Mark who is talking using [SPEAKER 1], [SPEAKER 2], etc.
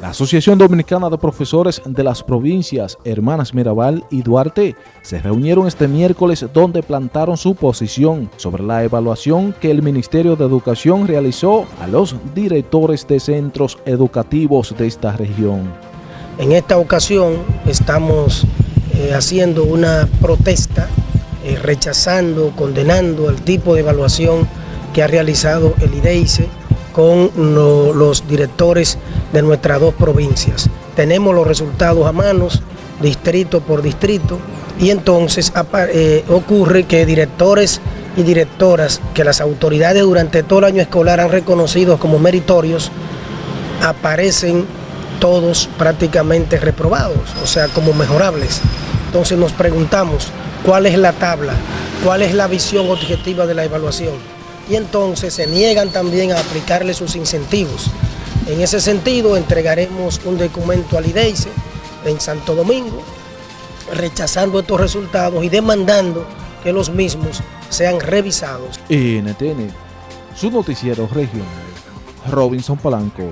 [SPEAKER 1] La Asociación Dominicana de Profesores de las provincias Hermanas Mirabal y Duarte se reunieron este miércoles donde plantaron su posición sobre la evaluación que el Ministerio de Educación realizó a los directores de centros educativos de esta región.
[SPEAKER 2] En esta ocasión estamos eh, haciendo una protesta, eh, rechazando, condenando el tipo de evaluación que ha realizado el IDEICE con los directores de nuestras dos provincias. Tenemos los resultados a manos, distrito por distrito, y entonces eh, ocurre que directores y directoras que las autoridades durante todo el año escolar han reconocido como meritorios, aparecen todos prácticamente reprobados, o sea, como mejorables. Entonces nos preguntamos, ¿cuál es la tabla? ¿Cuál es la visión objetiva de la evaluación? Y entonces se niegan también a aplicarle sus incentivos. En ese sentido, entregaremos un documento al IDEICE en Santo Domingo, rechazando estos resultados y demandando que los mismos sean revisados.
[SPEAKER 1] NTN, su noticiero regional, Robinson Palanco.